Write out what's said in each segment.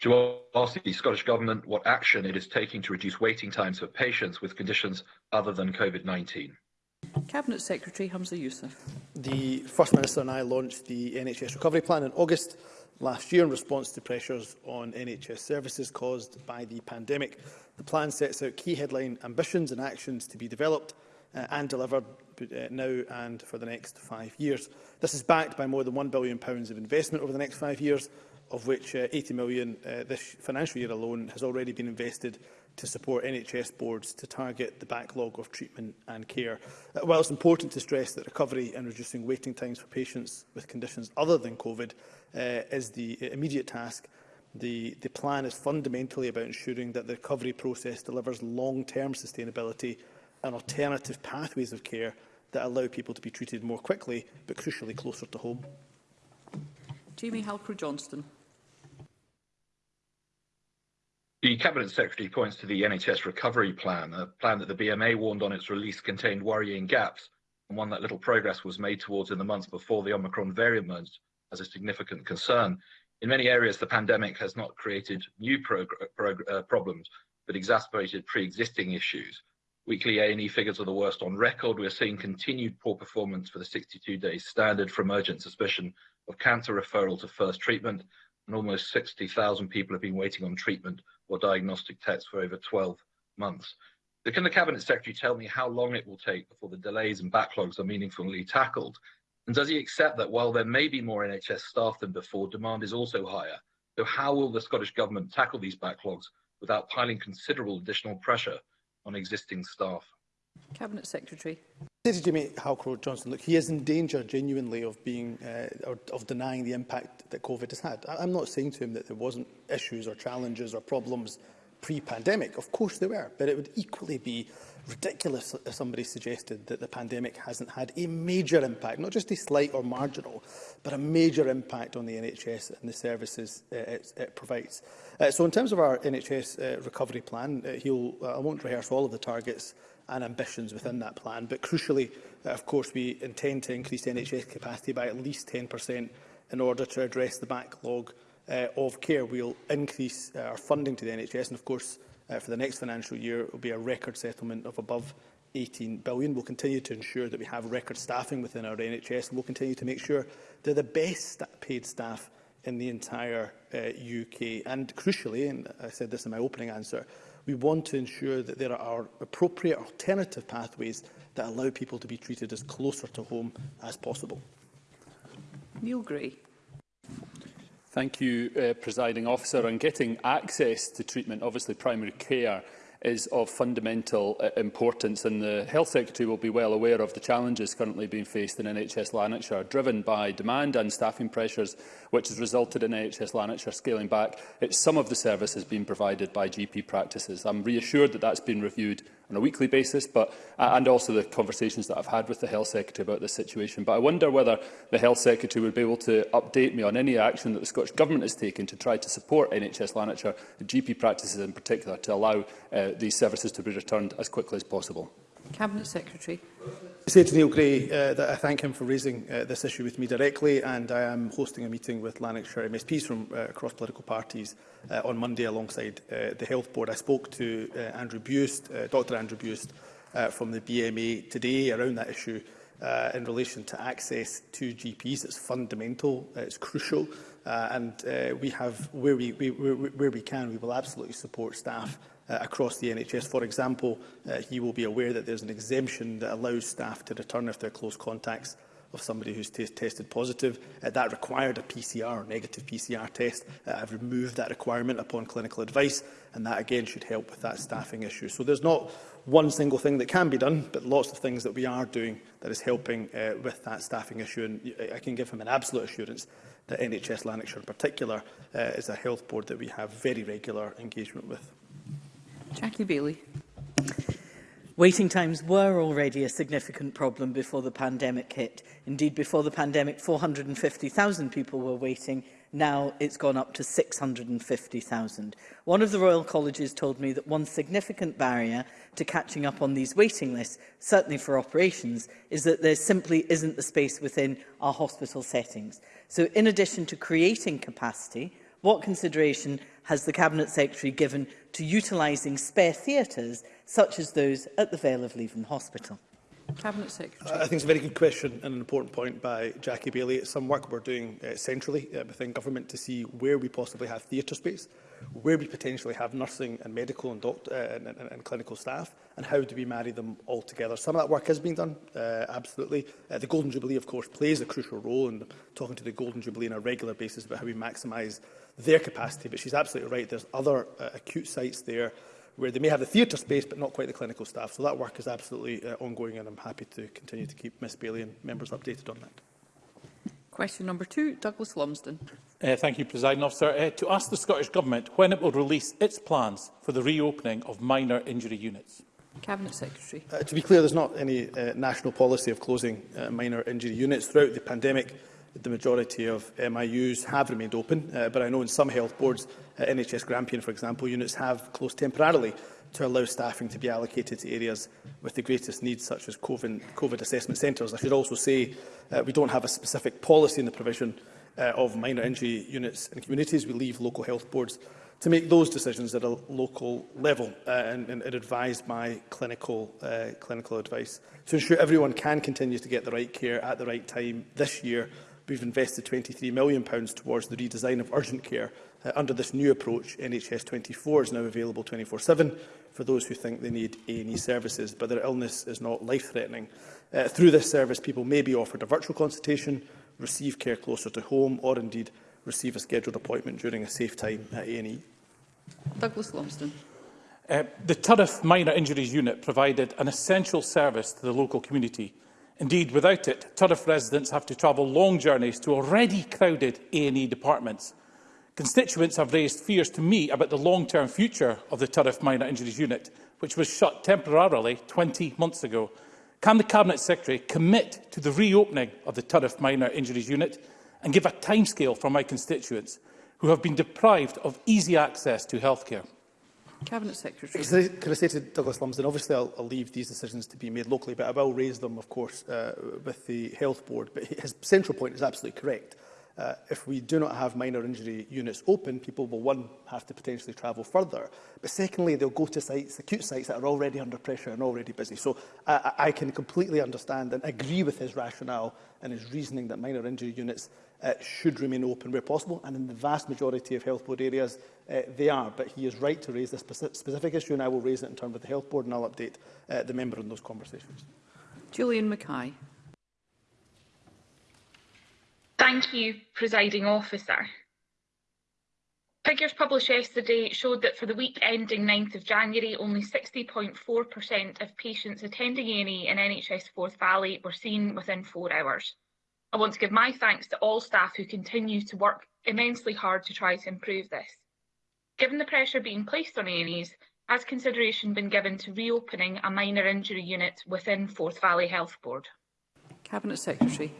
Do you asked the Scottish Government what action it is taking to reduce waiting times for patients with conditions other than COVID-19. Cabinet Secretary Hamza Youssef. The First Minister and I launched the NHS Recovery Plan in August last year in response to pressures on NHS services caused by the pandemic. The plan sets out key headline ambitions and actions to be developed uh, and delivered uh, now and for the next five years. This is backed by more than £1 billion of investment over the next five years of which uh, 80 million uh, this financial year alone has already been invested to support NHS boards to target the backlog of treatment and care. Uh, while it's important to stress that recovery and reducing waiting times for patients with conditions other than COVID uh, is the immediate task, the, the plan is fundamentally about ensuring that the recovery process delivers long-term sustainability and alternative pathways of care that allow people to be treated more quickly, but crucially closer to home. Jamie Halcrow-Johnston. The Cabinet Secretary points to the NHS Recovery Plan, a plan that the BMA warned on its release contained worrying gaps, and one that little progress was made towards in the months before the Omicron variant emerged as a significant concern. In many areas, the pandemic has not created new uh, problems, but exacerbated pre-existing issues. Weekly A&E figures are the worst on record. We're seeing continued poor performance for the 62 days standard for urgent suspicion of cancer referral to first treatment, and almost 60,000 people have been waiting on treatment or diagnostic tests for over 12 months. Can the Cabinet Secretary tell me how long it will take before the delays and backlogs are meaningfully tackled? And does he accept that while there may be more NHS staff than before, demand is also higher? So how will the Scottish Government tackle these backlogs without piling considerable additional pressure on existing staff Cabinet Secretary. Did Jimmy Halcrow Johnson, look, he is in danger genuinely of being uh, or of denying the impact that COVID has had. I'm not saying to him that there wasn't issues or challenges or problems pre-pandemic. Of course there were, but it would equally be ridiculous if somebody suggested that the pandemic hasn't had a major impact, not just a slight or marginal, but a major impact on the NHS and the services uh, it, it provides. Uh, so in terms of our NHS uh, recovery plan, uh, he'll, uh, I won't rehearse all of the targets and ambitions within that plan. But crucially, uh, of course, we intend to increase NHS capacity by at least 10% in order to address the backlog uh, of care. We'll increase uh, our funding to the NHS and, of course, uh, for the next financial year, it will be a record settlement of above 18 billion. We'll continue to ensure that we have record staffing within our NHS and we'll continue to make sure they're the best paid staff in the entire uh, UK. And crucially, and I said this in my opening answer, We want to ensure that there are appropriate alternative pathways that allow people to be treated as closer to home as possible. Neil Gray. Thank you, uh, Presiding Officer. On getting access to treatment, obviously primary care is of fundamental uh, importance. And the Health Secretary will be well aware of the challenges currently being faced in NHS Lanarkshire, driven by demand and staffing pressures, which has resulted in NHS Lanarkshire scaling back its some of the services being provided by GP practices. I'm reassured that that's been reviewed on a weekly basis, but, and also the conversations that I've had with the Health Secretary about this situation. But I wonder whether the Health Secretary would be able to update me on any action that the Scottish Government has taken to try to support NHS Lanarkshire, GP practices in particular, to allow uh, these services to be returned as quickly as possible. Cabinet Secretary. I say to Neil Gray uh, that I thank him for raising uh, this issue with me directly and I am hosting a meeting with Lanarkshire MSPs from uh, across political parties uh, on Monday alongside uh, the Health Board. I spoke to uh, Andrew Bust, uh, Dr Andrew Bust uh, from the BMA today around that issue uh, in relation to access to GPs. It's fundamental, uh, it's crucial uh, and uh, we have, where we, we, where, where we can, we will absolutely support staff uh, across the NHS. For example, uh, you will be aware that there's an exemption that allows staff to return if they're close contacts of somebody who's tested positive. Uh, that required a PCR or negative PCR test. Uh, I've removed that requirement upon clinical advice, and that again should help with that staffing issue. So there's not one single thing that can be done, but lots of things that we are doing that is helping uh, with that staffing issue. And I can give him an absolute assurance that NHS Lanarkshire in particular uh, is a health board that we have very regular engagement with. Jackie Bailey. Waiting times were already a significant problem before the pandemic hit. Indeed, before the pandemic, 450,000 people were waiting. Now it's gone up to 650,000. One of the Royal Colleges told me that one significant barrier to catching up on these waiting lists, certainly for operations, is that there simply isn't the space within our hospital settings. So in addition to creating capacity, what consideration has the Cabinet Secretary given to utilising spare theatres such as those at the Vale of Leven Hospital? Cabinet Secretary. I think it's a very good question and an important point by Jackie Bailey. It's some work we're doing uh, centrally uh, within government to see where we possibly have theatre space, where we potentially have nursing and medical and, doctor, uh, and, and, and clinical staff, and how do we marry them all together. Some of that work has been done, uh, absolutely. Uh, the Golden Jubilee, of course, plays a crucial role in talking to the Golden Jubilee on a regular basis about how we maximise their capacity. But she's absolutely right. There's other uh, acute sites there where they may have the theatre space but not quite the clinical staff. So that work is absolutely uh, ongoing and I'm happy to continue to keep Ms Bailey and members updated on that. Question number two, Douglas Lumsden. Uh, thank you, President Officer. Uh, to ask the Scottish Government when it will release its plans for the reopening of minor injury units. Cabinet Secretary. Uh, to be clear, there's not any uh, national policy of closing uh, minor injury units. Throughout the pandemic, the majority of uh, MIUs have remained open, uh, but I know in some health boards, uh, NHS Grampian, for example, units have closed temporarily to allow staffing to be allocated to areas with the greatest needs, such as COVID, COVID assessment centres. I should also say uh, we don't have a specific policy in the provision uh, of minor injury units in communities. We leave local health boards to make those decisions at a local level uh, and, and are advised by clinical, uh, clinical advice to ensure everyone can continue to get the right care at the right time this year we've invested £23 million towards the redesign of urgent care. Uh, under this new approach, NHS 24 is now available 24-7 for those who think they need A&E services, but their illness is not life-threatening. Uh, through this service, people may be offered a virtual consultation, receive care closer to home, or indeed receive a scheduled appointment during a safe time at A&E. Douglas Lumsden. Uh, the Turriff Minor Injuries Unit provided an essential service to the local community Indeed, without it, Turriff residents have to travel long journeys to already crowded A&E departments. Constituents have raised fears to me about the long-term future of the Turriff Minor Injuries Unit, which was shut temporarily 20 months ago. Can the Cabinet Secretary commit to the reopening of the Turriff Minor Injuries Unit and give a timescale for my constituents who have been deprived of easy access to healthcare? Cabinet Secretary. Can I say to Douglas Lumsden, obviously I'll, I'll leave these decisions to be made locally, but I will raise them, of course, uh, with the Health Board. But his central point is absolutely correct. Uh, if we do not have minor injury units open, people will, one, have to potentially travel further, but secondly, they'll go to sites, acute sites that are already under pressure and already busy. So I, I can completely understand and agree with his rationale and his reasoning that minor injury units uh, should remain open where possible, and in the vast majority of health board areas uh, they are. But he is right to raise this specific issue, and I will raise it in turn with the health board, and I'll update uh, the member on those conversations. Julian Mackay. Thank you, Presiding Officer. Figures published yesterday showed that for the week ending 9th of January, only 60.4% of patients attending A&E in NHS Forth Valley were seen within four hours. I want to give my thanks to all staff who continue to work immensely hard to try to improve this. Given the pressure being placed on A&Es, has consideration been given to reopening a minor injury unit within Forth Valley Health Board? Cabinet Secretary.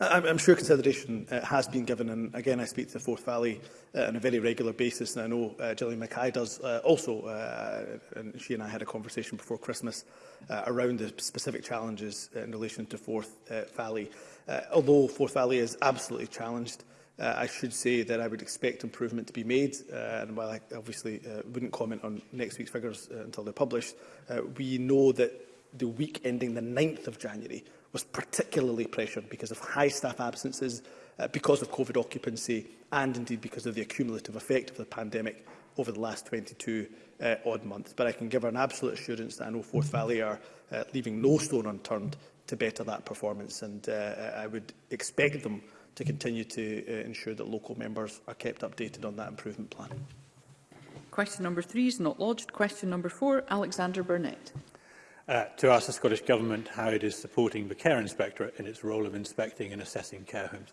I'm, I'm sure consideration uh, has been given, and again, I speak to the Forth Valley uh, on a very regular basis, and I know uh, Gillian Mackay does uh, also, uh, and she and I had a conversation before Christmas uh, around the specific challenges in relation to Forth uh, Valley. Uh, although Forth Valley is absolutely challenged, uh, I should say that I would expect improvement to be made, uh, and while I obviously uh, wouldn't comment on next week's figures uh, until they're published, uh, we know that the week ending the 9th of January was particularly pressured because of high staff absences, uh, because of COVID occupancy and indeed because of the accumulative effect of the pandemic over the last 22 uh, odd months. But I can give her an absolute assurance that I know Forth Valley are uh, leaving no stone unturned to better that performance and uh, uh, I would expect them to continue to uh, ensure that local members are kept updated on that improvement plan. Question number three is not lodged. Question number four, Alexander Burnett uh, to ask the Scottish Government how it is supporting the Care Inspectorate in its role of inspecting and assessing care homes.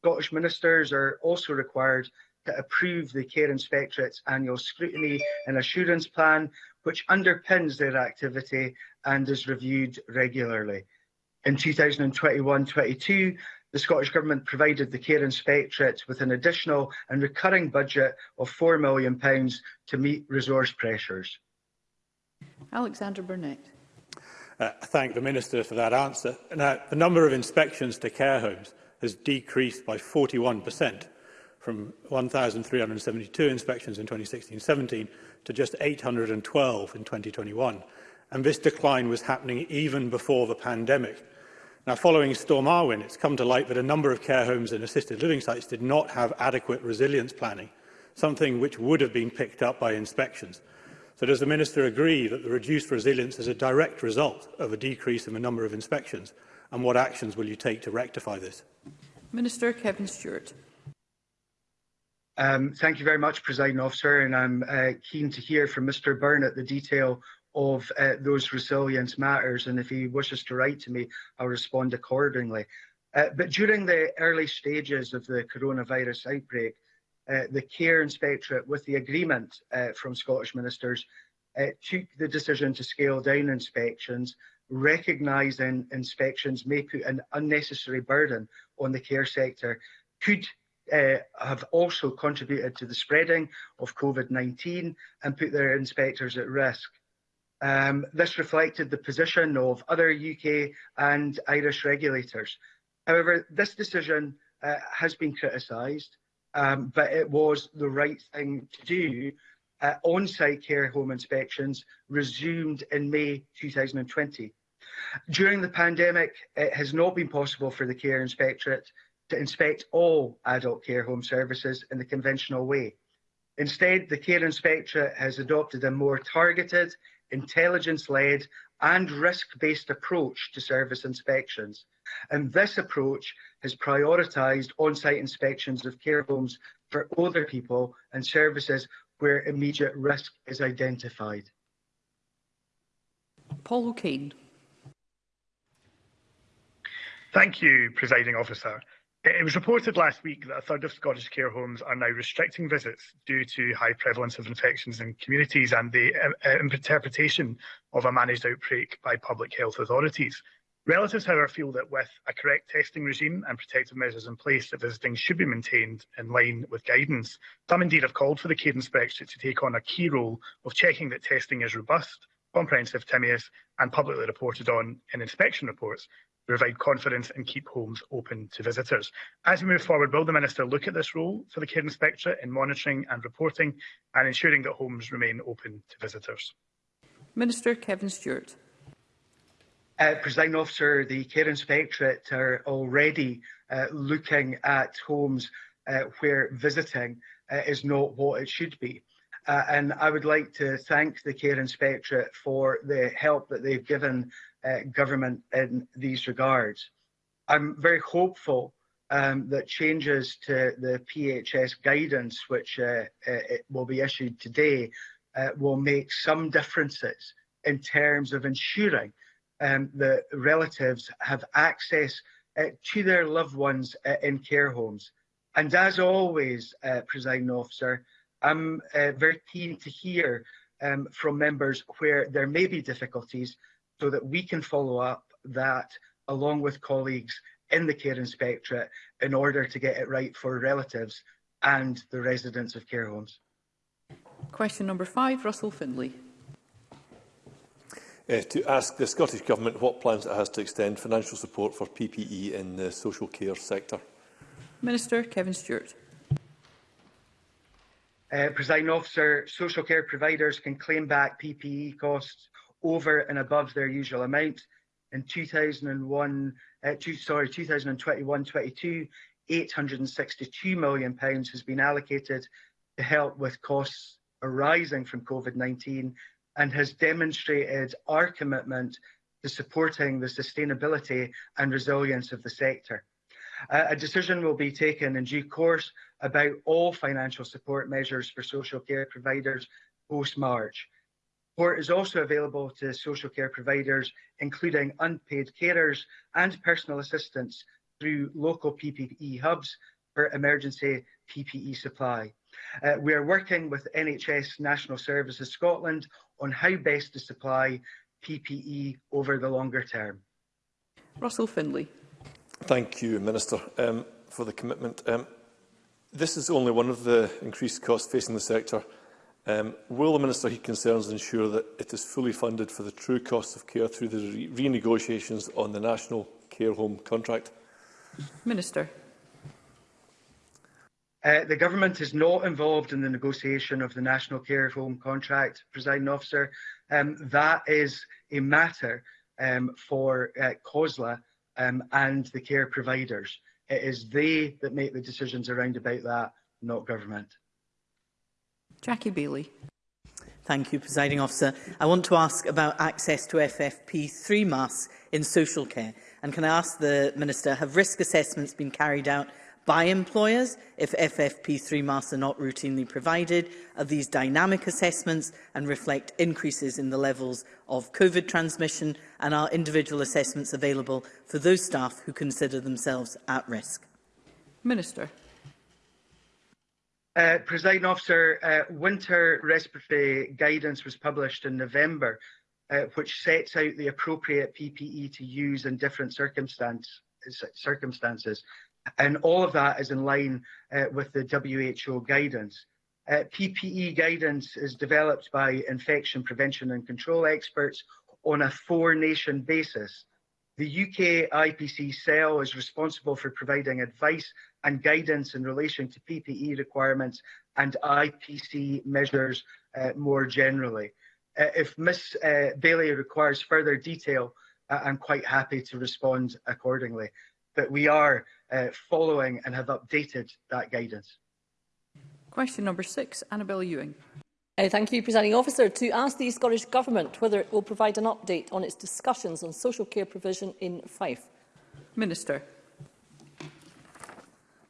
Scottish ministers are also required to approve the Care Inspectorate's annual scrutiny and assurance plan, which underpins their activity and is reviewed regularly. In 2021-22, the Scottish Government provided the Care Inspectorate with an additional and recurring budget of £4 million to meet resource pressures. Alexander Burnett. Uh, I thank the Minister for that answer. Now, the number of inspections to care homes has decreased by 41% from 1,372 inspections in 2016-17 to just 812 in 2021. And this decline was happening even before the pandemic. Now, following Storm Arwen, it's come to light that a number of care homes and assisted living sites did not have adequate resilience planning, something which would have been picked up by inspections. So does the Minister agree that the reduced resilience is a direct result of a decrease in the number of inspections? And what actions will you take to rectify this? Minister Kevin Stewart. Um, thank you very much, Presiding Officer, and I'm uh, keen to hear from Mr Burnett the detail of uh, those resilience matters, and if he wishes to write to me, I'll respond accordingly. Uh, but during the early stages of the coronavirus outbreak, Uh, the Care Inspectorate, with the agreement uh, from Scottish ministers, uh, took the decision to scale down inspections, recognising inspections may put an unnecessary burden on the care sector, could uh, have also contributed to the spreading of COVID-19 and put their inspectors at risk. Um, this reflected the position of other UK and Irish regulators. However, this decision uh, has been criticised um, but it was the right thing to do. Uh, on-site care home inspections resumed in May 2020. During the pandemic, it has not been possible for the Care Inspectorate to inspect all adult care home services in the conventional way. Instead, the Care Inspectorate has adopted a more targeted, intelligence-led and risk-based approach to service inspections and this approach has prioritised on-site inspections of care homes for older people and services where immediate risk is identified. Paul O'Kane. Thank you, Presiding Officer. It was reported last week that a third of Scottish care homes are now restricting visits due to high prevalence of infections in communities and the uh, uh, interpretation of a managed outbreak by public health authorities. Relatives, our feel that with a correct testing regime and protective measures in place, that visiting should be maintained in line with guidance. Some indeed have called for the Care Inspectorate to take on a key role of checking that testing is robust, comprehensive, timely, and publicly reported on in inspection reports to provide confidence and keep homes open to visitors. As we move forward, will the Minister look at this role for the Care Inspectorate in monitoring and reporting and ensuring that homes remain open to visitors? Minister Kevin Stewart uh, Presiding Officer, the Care Inspectorate are already uh, looking at homes uh, where visiting uh, is not what it should be. Uh, and I would like to thank the Care Inspectorate for the help that they've given uh, government in these regards. I'm very hopeful um, that changes to the PHS guidance, which uh, will be issued today, uh, will make some differences in terms of ensuring um, the relatives have access uh, to their loved ones uh, in care homes. And as always, uh, presiding officer, I'm uh, very keen to hear um, from members where there may be difficulties so that we can follow up that along with colleagues in the Care Inspectorate in order to get it right for relatives and the residents of care homes. Question number five, Russell Findlay uh, to ask the Scottish Government what plans it has to extend financial support for PPE in the social care sector. Minister Kevin Stewart. Uh, Presiding officer, social care providers can claim back PPE costs over and above their usual amount. In 2001, uh, two, sorry, 2021-22, 862 million pounds has been allocated to help with costs arising from COVID-19 and has demonstrated our commitment to supporting the sustainability and resilience of the sector. a decision will be taken in due course about all financial support measures for social care providers post-March. Support is also available to social care providers, including unpaid carers and personal assistance through local PPE hubs for emergency PPE supply. Uh, we are working with NHS National Services Scotland on how best to supply PPE over the longer term. Russell Findlay. Thank you, Minister, um, for the commitment. Um, this is only one of the increased costs facing the sector. Um, will the Minister he concerns ensure that it is fully funded for the true cost of care through the re renegotiations on the National Care Home Contract? Minister. Uh, the government is not involved in the negotiation of the National Care Home Contract, presiding officer. Um, that is a matter um, for uh, COSLA um, and the care providers. It is they that make the decisions around about that, not government. Jackie Bailey. Thank you, Presiding Officer. I want to ask about access to FFP3 masks in social care. And can I ask the Minister, have risk assessments been carried out by employers if FFP3 masks are not routinely provided, are these dynamic assessments and reflect increases in the levels of COVID transmission and are individual assessments available for those staff who consider themselves at risk? Minister. Uh, President Officer, uh, winter respiratory guidance was published in November, uh, which sets out the appropriate PPE to use in different circumstance, circumstances. And all of that is in line uh, with the WHO guidance. Uh, PPE guidance is developed by infection prevention and control experts on a four nation basis. The UK IPC cell is responsible for providing advice and guidance in relation to PPE requirements and IPC measures uh, more generally. Uh, if Ms uh, Bailey requires further detail, uh, I'm quite happy to respond accordingly. But we are uh, following and have updated that guidance. Question number six, Annabel Ewing. Uh, thank you, Presiding Officer. To ask the Scottish Government whether it will provide an update on its discussions on social care provision in Fife. Minister.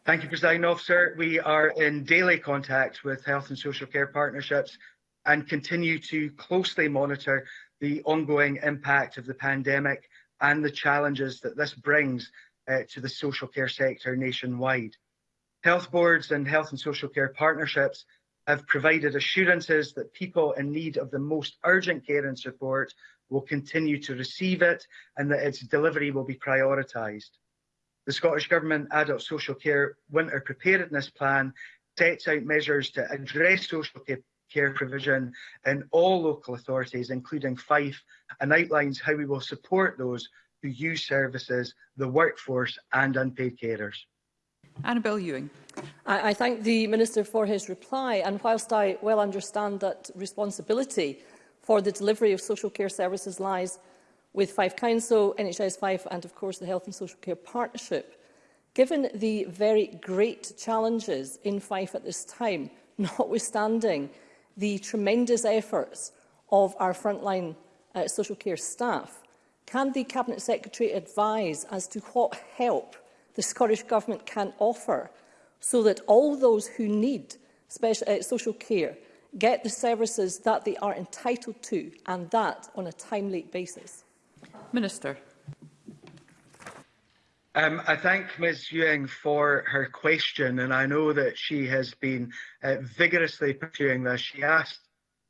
Thank you, Presiding Officer. We are in daily contact with health and social care partnerships and continue to closely monitor the ongoing impact of the pandemic and the challenges that this brings uh, to the social care sector nationwide. Health boards and health and social care partnerships have provided assurances that people in need of the most urgent care and support will continue to receive it and that its delivery will be prioritised. The Scottish Government Adult Social Care Winter Preparedness Plan sets out measures to address social care provision in all local authorities, including Fife, and outlines how we will support those who use services, the workforce and unpaid carers. Annabel Ewing. I, I thank the Minister for his reply and whilst I well understand that responsibility for the delivery of social care services lies with Fife Council, NHS Fife and of course the Health and Social Care Partnership. Given the very great challenges in Fife at this time, notwithstanding the tremendous efforts of our frontline uh, social care staff, Can the Cabinet Secretary advise as to what help the Scottish Government can offer so that all those who need special, uh, social care get the services that they are entitled to and that on a timely basis? Minister. Um, I thank Ms Ewing for her question and I know that she has been uh, vigorously pursuing this. She asked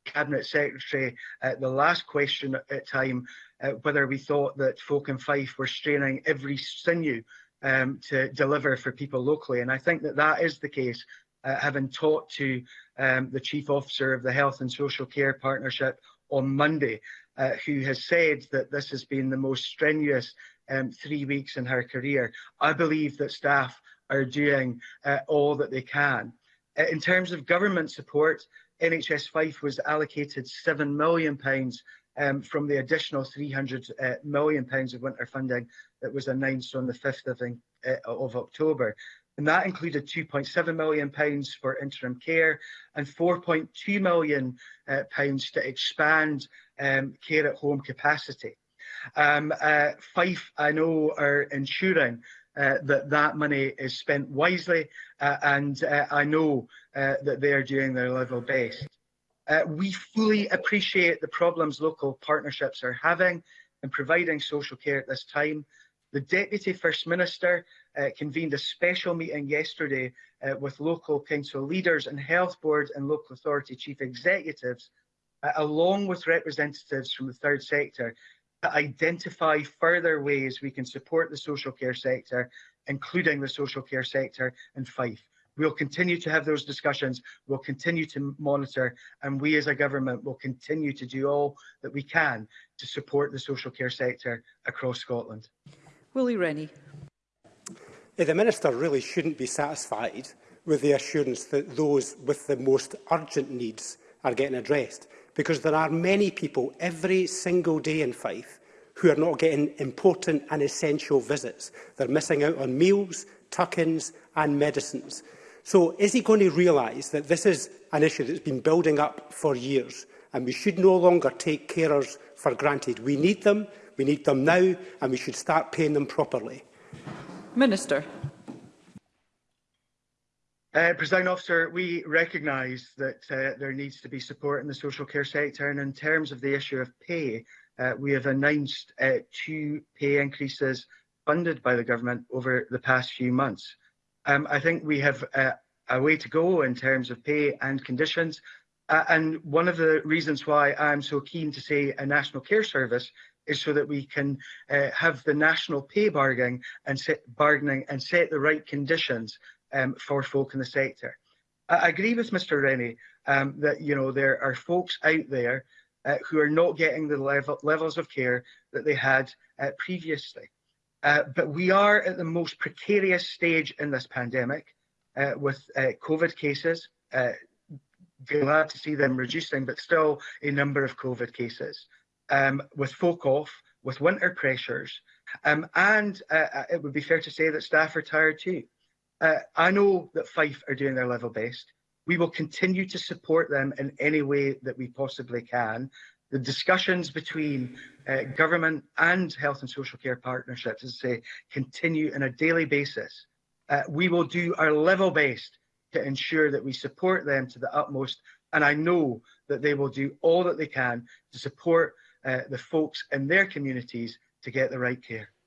Cabinet Secretary at uh, the last question at time uh, whether we thought that folk in Fife were straining every sinew um, to deliver for people locally. And I think that that is the case, uh, having talked to um, the Chief Officer of the Health and Social Care Partnership on Monday, uh, who has said that this has been the most strenuous um, three weeks in her career. I believe that staff are doing uh, all that they can. Uh, in terms of government support, NHS Fife was allocated £7 million um, from the additional 300 uh, million pounds of winter funding that was announced on the 5th, I think, uh, of October. And that included 2.7 million pounds for interim care and 4.2 million uh, pounds to expand um, care at home capacity. Um, uh, Fife, I know, are ensuring uh, that that money is spent wisely, uh, and uh, I know uh, that they are doing their level best. Uh, we fully appreciate the problems local partnerships are having in providing social care at this time. The Deputy First Minister uh, convened a special meeting yesterday uh, with local council leaders and health boards and local authority chief executives, uh, along with representatives from the third sector, to identify further ways we can support the social care sector, including the social care sector in Fife. We'll continue to have those discussions. We'll continue to monitor and we as a government will continue to do all that we can to support the social care sector across Scotland. Willie Rennie. Yeah, the Minister really shouldn't be satisfied with the assurance that those with the most urgent needs are getting addressed because there are many people every single day in Fife who are not getting important and essential visits. They're missing out on meals, tuck-ins and medicines. So is he going to realise that this is an issue that's been building up for years and we should no longer take carers for granted? We need them, we need them now and we should start paying them properly. Minister. Uh, President Officer, we recognise that uh, there needs to be support in the social care sector and in terms of the issue of pay, uh, we have announced uh, two pay increases funded by the government over the past few months. Um, I think we have a, uh, a way to go in terms of pay and conditions. Uh, and one of the reasons why I'm so keen to say a national care service is so that we can uh, have the national pay bargaining and set, bargaining and set the right conditions um, for folk in the sector. I agree with Mr Rennie um, that you know there are folks out there uh, who are not getting the level, levels of care that they had uh, previously. Uh, but we are at the most precarious stage in this pandemic uh, with uh, COVID cases. Uh, glad to see them reducing, but still a number of COVID cases. Um, with folk off, with winter pressures, um, and uh, it would be fair to say that staff are tired too. I know that Fife are doing their level best. We will continue to support them in any way that we possibly can, the discussions between uh, government and health and social care partnerships, as I say, continue on a daily basis. Uh, we will do our level best to ensure that we support them to the utmost, and I know that they will do all that they can to support uh, the folks in their communities to get the right care.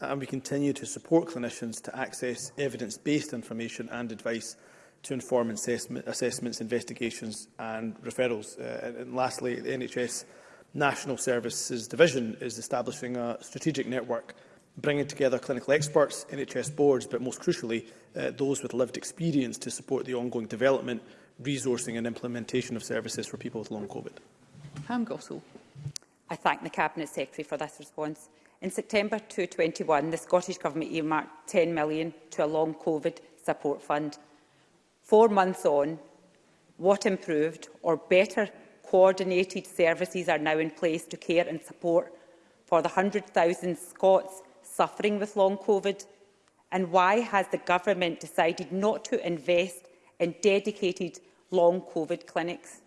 And we continue to support clinicians to access evidence-based information and advice to inform assessment, assessments, investigations and referrals. Uh, and, and lastly, the NHS National Services Division is establishing a strategic network bringing together clinical experts, NHS boards, but most crucially, uh, those with lived experience to support the ongoing development, resourcing and implementation of services for people with long COVID. Pam Gossel. I thank the Cabinet Secretary for this response. In September 2021, the Scottish Government earmarked £10 million to a long COVID support fund. Four months on, what improved or better coordinated services are now in place to care and support for the 100,000 Scots suffering with long COVID? And why has the government decided not to invest in dedicated long COVID clinics?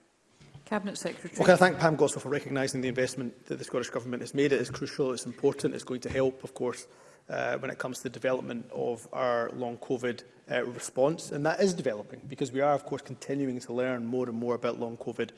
Cabinet Secretary. Well, can I thank Pam Goswell for recognising the investment that the Scottish Government has made. It is crucial, it's important, it's going to help, of course, uh, when it comes to the development of our long COVID uh, response. And that is developing because we are, of course, continuing to learn more and more about long COVID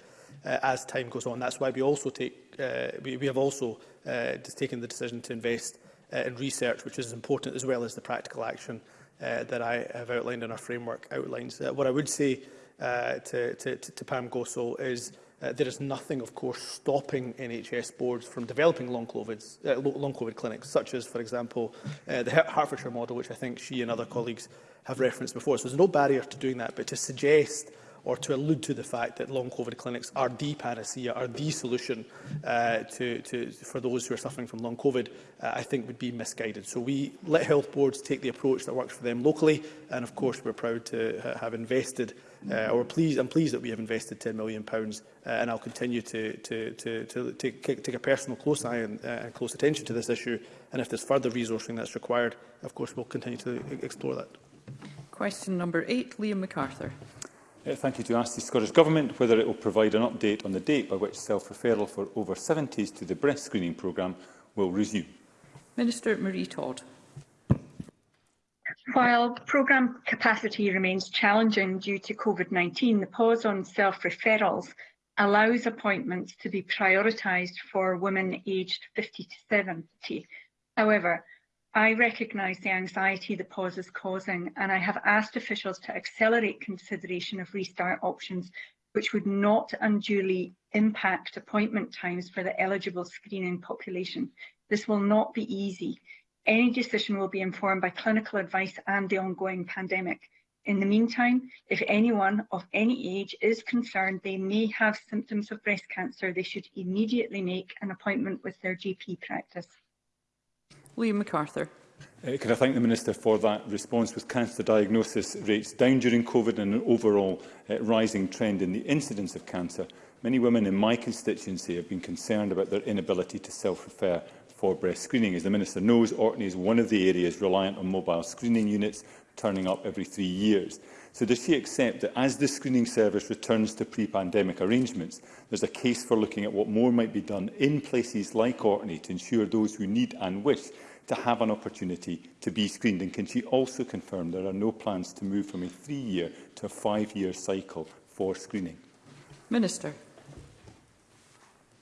uh, as time goes on. That's why we also take uh, we, we have also uh, just taken the decision to invest uh, in research, which is important as well as the practical action uh, that I have outlined in our framework outlines. Uh, what I would say uh, to, to, to Pam Gosol is uh, there is nothing, of course, stopping NHS boards from developing long, COVID, uh, long COVID clinics, such as, for example, uh, the Hertfordshire model, which I think she and other colleagues have referenced before. So there's no barrier to doing that, but to suggest or to allude to the fact that long COVID clinics are the panacea, are the solution uh, to, to, for those who are suffering from long COVID, uh, I think would be misguided. So we let health boards take the approach that works for them locally, and of course we're proud to ha have invested, uh, or pleased, I'm pleased that we have invested £10 million, uh, and I'll continue to, to, to, to take, take a personal close eye and, uh, and close attention to this issue, and if there's further resourcing that's required, of course we'll continue to explore that. Question number eight, Liam MacArthur. Uh, thank you to ask the Scottish Government whether it will provide an update on the date by which self-referral for over 70s to the breast screening programme will resume. Minister Marie Todd. While programme capacity remains challenging due to COVID-19, the pause on self-referrals allows appointments to be prioritised for women aged 50 to 70. However, I recognise the anxiety the pause is causing and I have asked officials to accelerate consideration of restart options which would not unduly impact appointment times for the eligible screening population. This will not be easy. Any decision will be informed by clinical advice and the ongoing pandemic. In the meantime, if anyone of any age is concerned they may have symptoms of breast cancer, they should immediately make an appointment with their GP practice. Liam MacArthur. Uh, can I thank the Minister for that response with cancer diagnosis rates down during COVID and an overall uh, rising trend in the incidence of cancer? Many women in my constituency have been concerned about their inability to self-refer for breast screening. As the Minister knows, Orkney is one of the areas reliant on mobile screening units turning up every three years. So does she accept that as the screening service returns to pre-pandemic arrangements, there's a case for looking at what more might be done in places like Orkney to ensure those who need and wish to have an opportunity to be screened? And can she also confirm there are no plans to move from a three-year to a five-year cycle for screening? Minister.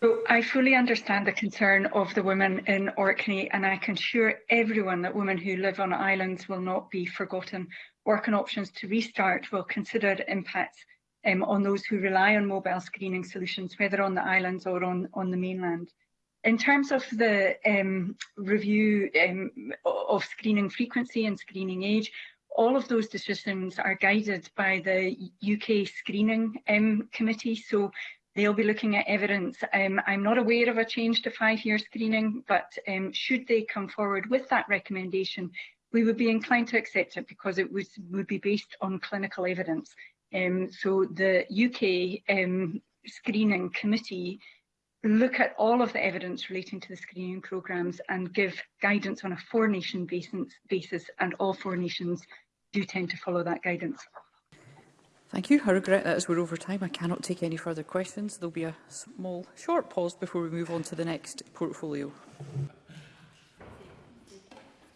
So I fully understand the concern of the women in Orkney and I can assure everyone that women who live on islands will not be forgotten. Work and options to restart will consider impacts um, on those who rely on mobile screening solutions, whether on the islands or on, on the mainland. In terms of the um, review um, of screening frequency and screening age, all of those decisions are guided by the UK Screening um, Committee, so they'll be looking at evidence. Um, I'm not aware of a change to five-year screening, but um, should they come forward with that recommendation, we would be inclined to accept it because it was, would be based on clinical evidence. Um, so the UK um, Screening Committee look at all of the evidence relating to the screening programmes and give guidance on a four-nation basis, basis, and all four nations do tend to follow that guidance. Thank you. I regret that as we're over time, I cannot take any further questions. There'll be a small, short pause before we move on to the next portfolio.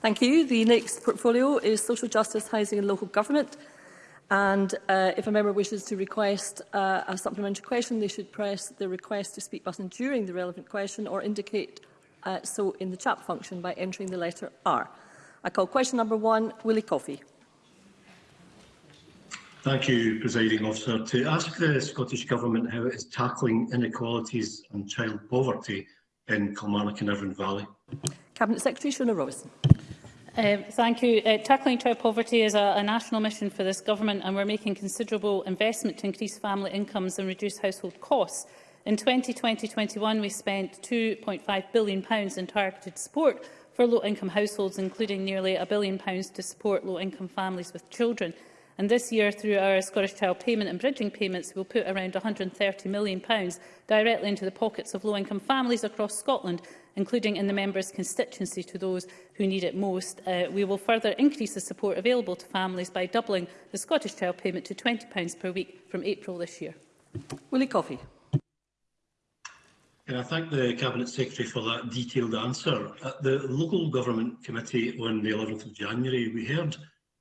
Thank you. The next portfolio is Social Justice, Housing and Local Government. And uh, if a member wishes to request uh, a supplementary question, they should press the request to speak button during the relevant question or indicate uh, so in the chat function by entering the letter R. I call question number one, Willie Coffey. Thank you, Presiding Officer. To ask the Scottish Government how it is tackling inequalities and child poverty in Kilmarnock and Irvine Valley. Cabinet Secretary Shona Robinson. Um, thank you. Uh, tackling child poverty is a, a national mission for this government and we're making considerable investment to increase family incomes and reduce household costs. In 2020-21, we spent £2.5 billion in targeted support for low-income households, including nearly £1 billion to support low-income families with children. And this year, through our Scottish Child Payment and Bridging Payments, we'll put around £130 million directly into the pockets of low-income families across Scotland including in the member's constituency to those who need it most. Uh, we will further increase the support available to families by doubling the Scottish Child Payment to £20 per week from April this year. Willie Coffey. Can I thank the Cabinet Secretary for that detailed answer? At the Local Government Committee on the 11th of January, we heard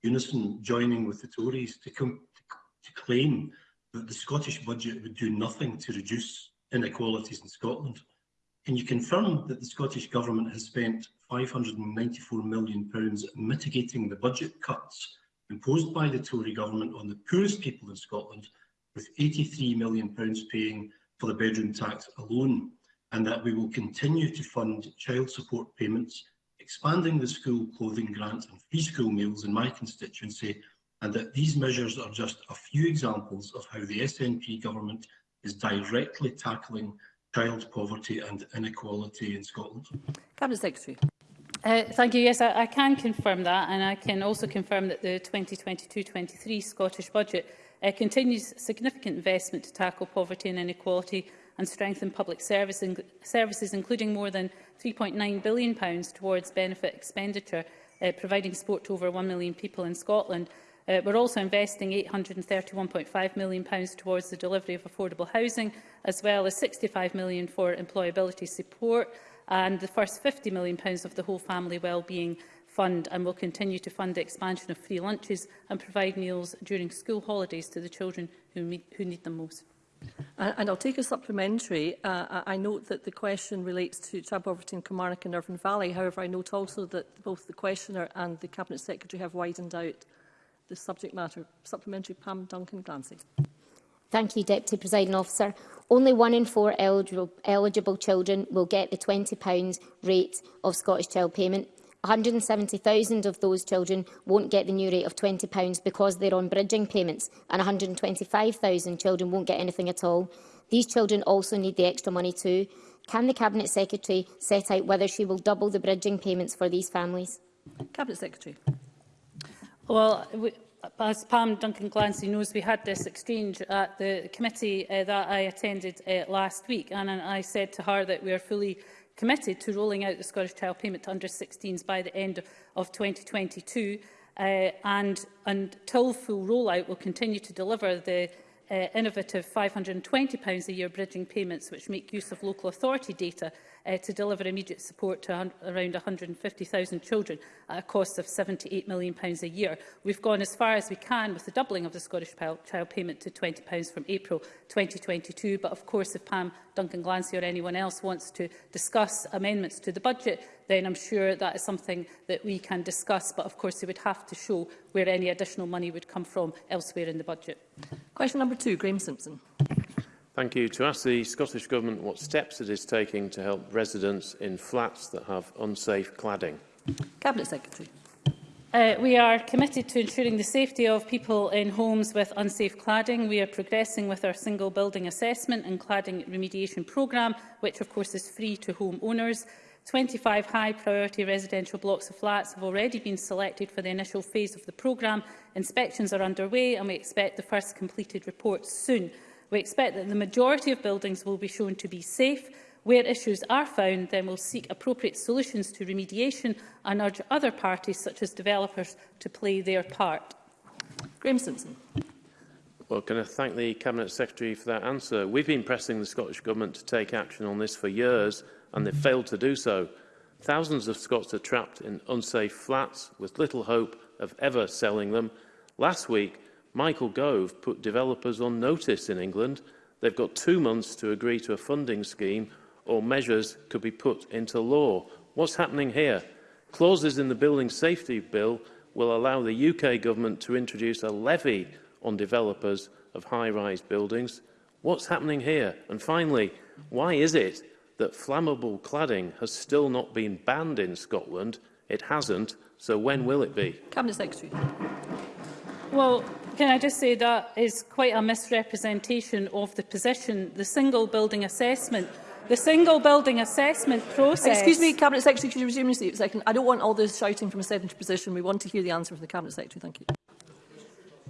Unison joining with the Tories to, com to claim that the Scottish budget would do nothing to reduce inequalities in Scotland. Can you confirm that the Scottish Government has spent £594 million mitigating the budget cuts imposed by the Tory Government on the poorest people in Scotland, with £83 million paying for the bedroom tax alone, and that we will continue to fund child support payments, expanding the school clothing grant and free school meals in my constituency, and that these measures are just a few examples of how the SNP government is directly tackling child poverty and inequality in Scotland? Cabinet Secretary. Uh, thank you. Yes, I, I can confirm that, and I can also confirm that the 2022-23 Scottish Budget uh, continues significant investment to tackle poverty and inequality and strengthen public service in services, including more than £3.9 billion towards benefit expenditure, uh, providing support to over 1 million people in Scotland. Uh, we're also investing £831.5 million towards the delivery of affordable housing, as well as £65 million for employability support and the first £50 million of the Whole Family Wellbeing Fund and will continue to fund the expansion of free lunches and provide meals during school holidays to the children who, meet, who need them most. and I'll take a supplementary. Uh, I note that the question relates to Traboverton, Kilmarnock and Irvine Valley. However, I note also that both the questioner and the Cabinet Secretary have widened out the subject matter. Supplementary Pam Duncan-Glancy. Thank you, Deputy Presiding Officer. Only one in four eligible, children will get the £20 rate of Scottish Child Payment. 170,000 of those children won't get the new rate of £20 because they're on bridging payments and 125,000 children won't get anything at all. These children also need the extra money too. Can the Cabinet Secretary set out whether she will double the bridging payments for these families? Cabinet Secretary. Well, we, as Pam Duncan Clancy knows, we had this exchange at the committee uh, that I attended uh, last week, and, and I said to her that we are fully committed to rolling out the Scottish Child Payment to under-16s by the end of 2022, uh, and until full rollout, we'll continue to deliver the uh, innovative £520 a year bridging payments which make use of local authority data uh, to deliver immediate support to around 150,000 children at a cost of £78 million a year. We've gone as far as we can with the doubling of the Scottish Child Payment to £20 from April 2022, but of course if PAM Duncan Glancy or anyone else wants to discuss amendments to the budget, then I'm sure that is something that we can discuss. But of course, they would have to show where any additional money would come from elsewhere in the budget. Question number two, Graeme Simpson. Thank you. To ask the Scottish Government what steps it is taking to help residents in flats that have unsafe cladding. Cabinet Secretary. Uh, we are committed to ensuring the safety of people in homes with unsafe cladding. We are progressing with our single building assessment and cladding remediation programme, which of course is free to home owners. 25 high-priority residential blocks of flats have already been selected for the initial phase of the programme. Inspections are underway and we expect the first completed reports soon. We expect that the majority of buildings will be shown to be safe, Where issues are found, then we'll seek appropriate solutions to remediation and urge other parties, such as developers, to play their part. Graham Simpson. Well, can I thank the Cabinet Secretary for that answer? We've been pressing the Scottish Government to take action on this for years, and they've failed to do so. Thousands of Scots are trapped in unsafe flats with little hope of ever selling them. Last week, Michael Gove put developers on notice in England. They've got two months to agree to a funding scheme or measures could be put into law. What's happening here? Clauses in the Building Safety Bill will allow the UK government to introduce a levy on developers of high-rise buildings. What's happening here? And finally, why is it that flammable cladding has still not been banned in Scotland? It hasn't, so when will it be? Cabinet Secretary. Well, can I just say that is quite a misrepresentation of the position. The single building assessment The single building assessment process... Excuse me, Cabinet Secretary, could you resume your seat for a second? I don't want all this shouting from a sedentary position. We want to hear the answer from the Cabinet Secretary. Thank you.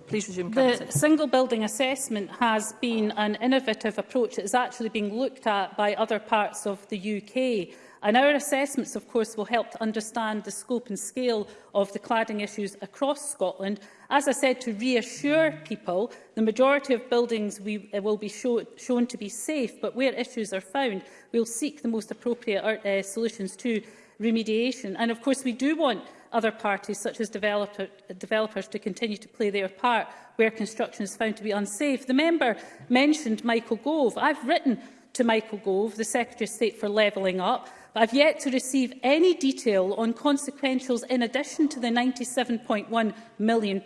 Please resume, Cabinet the Secretary. single building assessment has been an innovative approach that is actually being looked at by other parts of the UK. And our assessments, of course, will help to understand the scope and scale of the cladding issues across Scotland As I said, to reassure people, the majority of buildings we, uh, will be show, shown to be safe, but where issues are found, we'll seek the most appropriate uh, solutions to remediation. And of course, we do want other parties, such as developer, developers, to continue to play their part where construction is found to be unsafe. The member mentioned Michael Gove. I've written to Michael Gove, the Secretary of State for Levelling Up, I've yet to receive any detail on consequentials in addition to the £97.1 million.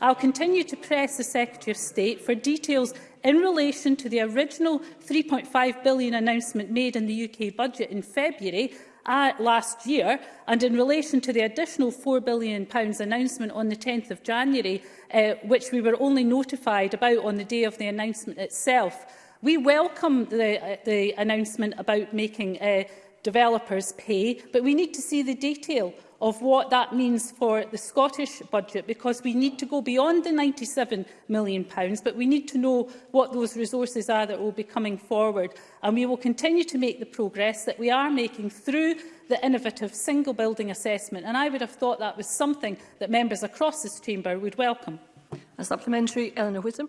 I'll continue to press the Secretary of State for details in relation to the original £3.5 billion announcement made in the UK budget in February uh, last year and in relation to the additional £4 billion pounds announcement on the 10th of January, uh, which we were only notified about on the day of the announcement itself. We welcome the, uh, the announcement about making uh, developers pay, but we need to see the detail of what that means for the Scottish budget because we need to go beyond the £97 million, but we need to know what those resources are that will be coming forward. And we will continue to make the progress that we are making through the innovative single building assessment. And I would have thought that was something that members across this chamber would welcome. A supplementary, Eleanor Whittam.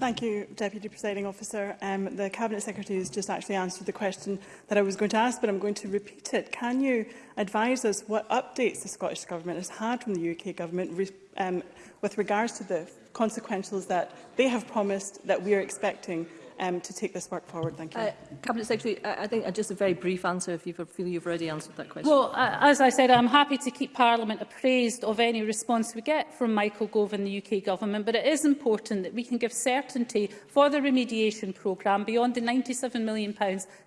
Thank you, Deputy Presiding Officer. Um, the Cabinet Secretary has just actually answered the question that I was going to ask, but I'm going to repeat it. Can you advise us what updates the Scottish Government has had from the UK Government re um, with regards to the consequentials that they have promised that we are expecting um, to take this work forward. Thank you. Uh, Cabinet Secretary, I, I think uh, just a very brief answer if you feel you've already answered that question. Well, uh, as I said, I'm happy to keep Parliament appraised of any response we get from Michael Gove and the UK Government, but it is important that we can give certainty for the remediation programme beyond the £97 million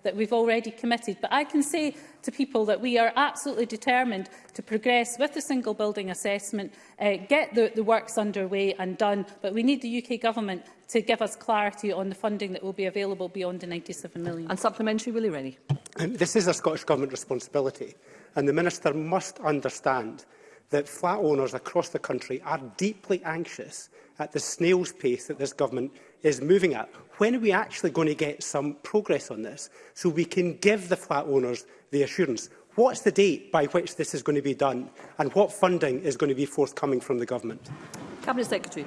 that we've already committed. But I can say to people that we are absolutely determined to progress with the single building assessment, uh, get the, the works underway and done, but we need the UK government to give us clarity on the funding that will be available beyond the £97 million. And supplementary, Willie Rennie. Um, this is a Scottish Government responsibility, and the Minister must understand that flat owners across the country are deeply anxious at the snail's pace that this government is moving at. When are we actually going to get some progress on this so we can give the flat owners the assurance? What's the date by which this is going to be done and what funding is going to be forthcoming from the government? Cabinet Secretary.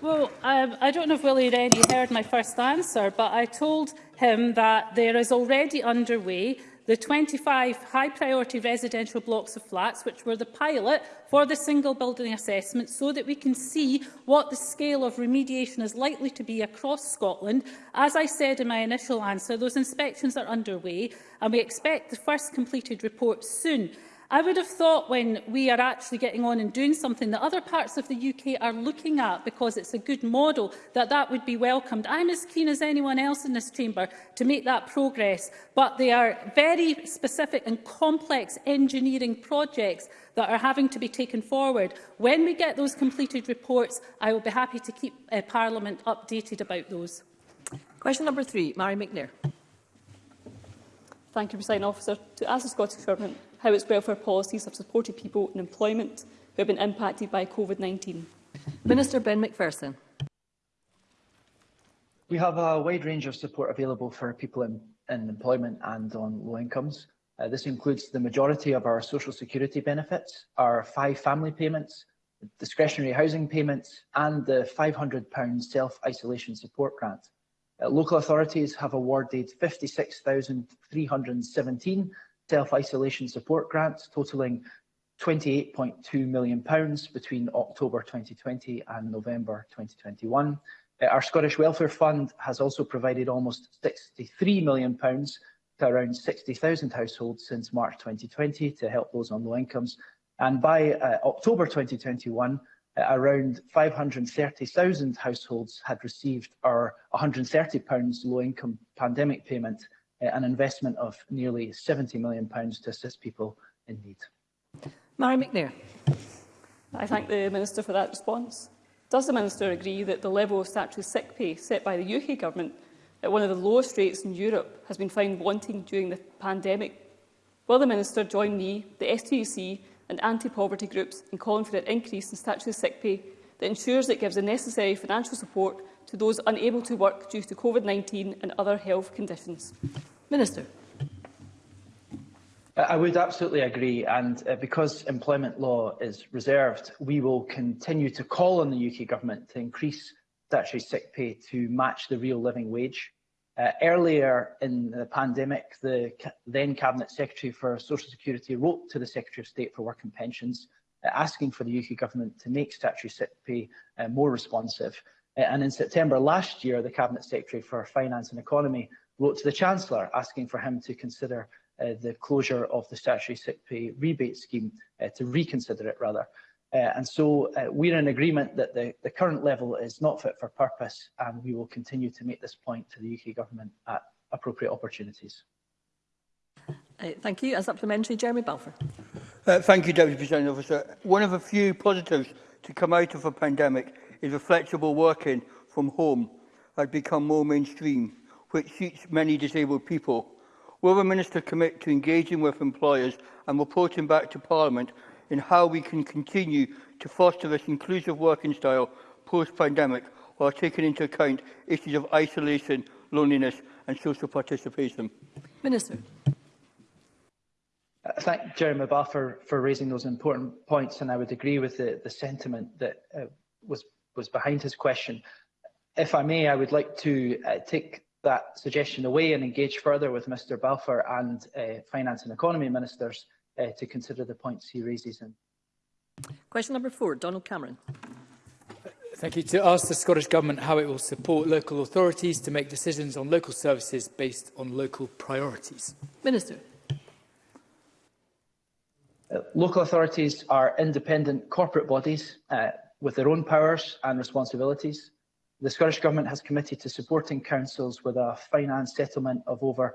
Well, um, I don't know if Willie already heard my first answer, but I told him that there is already underway The 25 high-priority residential blocks of flats, which were the pilot for the single building assessment, so that we can see what the scale of remediation is likely to be across Scotland. As I said in my initial answer, those inspections are underway, and we expect the first completed report soon. I would have thought when we are actually getting on and doing something that other parts of the UK are looking at because it's a good model, that that would be welcomed. I'm as keen as anyone else in this chamber to make that progress, but they are very specific and complex engineering projects that are having to be taken forward. When we get those completed reports, I will be happy to keep uh, Parliament updated about those. Question number three, Mary McNair. Thank you, President Officer. To ask the Scottish Government how its welfare policies have supported people in employment who have been impacted by COVID-19? Minister Ben McPherson. We have a wide range of support available for people in, in employment and on low incomes. Uh, this includes the majority of our social security benefits, our five family payments, discretionary housing payments and the £500 self-isolation support grant. Uh, local authorities have awarded 56,317 self-isolation support grants totalling £28.2 million between October 2020 and November 2021. Uh, our Scottish Welfare Fund has also provided almost £63 million to around 60,000 households since March 2020 to help those on low incomes. And by uh, October 2021, uh, around 530,000 households had received our £130 low income pandemic payment, Uh, an investment of nearly £70 million to assist people in need. Mary McNair. I thank the Minister for that response. Does the Minister agree that the level of statutory sick pay set by the UK Government at one of the lowest rates in Europe has been found wanting during the pandemic? Will the Minister join me, the STUC and anti-poverty groups in calling for an increase in statutory sick pay that ensures it gives the necessary financial support to those unable to work due to COVID-19 and other health conditions? Minister. I would absolutely agree, and uh, because employment law is reserved, we will continue to call on the UK Government to increase statutory sick pay to match the real living wage. Uh, earlier in the pandemic, the then Cabinet Secretary for Social Security wrote to the Secretary of State for Work and Pensions Uh, asking for the UK Government to make statutory sick pay uh, more responsive. Uh, and in September last year, the Cabinet Secretary for Finance and Economy wrote to the Chancellor asking for him to consider the closure of the statutory sick pay rebate scheme, to reconsider it rather. Uh, and so uh, we're in agreement that the, the, current level is not fit for purpose and we will continue to make this point to the UK Government at appropriate opportunities. Uh, thank you. A supplementary, Jeremy Balfour. Uh, thank you, Deputy President Officer. One of the few positives to come out of a pandemic is the flexible working from home has become more mainstream, which suits many disabled people. Will the Minister commit to engaging with employers and reporting back to Parliament in how we can continue to foster this inclusive working style post-pandemic while taking into account issues of isolation, loneliness and social participation? Minister. I uh, thank Jeremy McBath for, for raising those important points, and I would agree with the, the sentiment that uh, was, was behind his question. If I may, I would like to uh, take that suggestion away and engage further with Mr Balfour and uh, Finance and Economy Ministers uh, to consider the points he raises. In. Question number four, Donald Cameron. Thank you. To ask the Scottish Government how it will support local authorities to make decisions on local services based on local priorities. Minister. Uh, local authorities are independent corporate bodies uh, with their own powers and responsibilities. The Scottish Government has committed to supporting councils with a finance settlement of over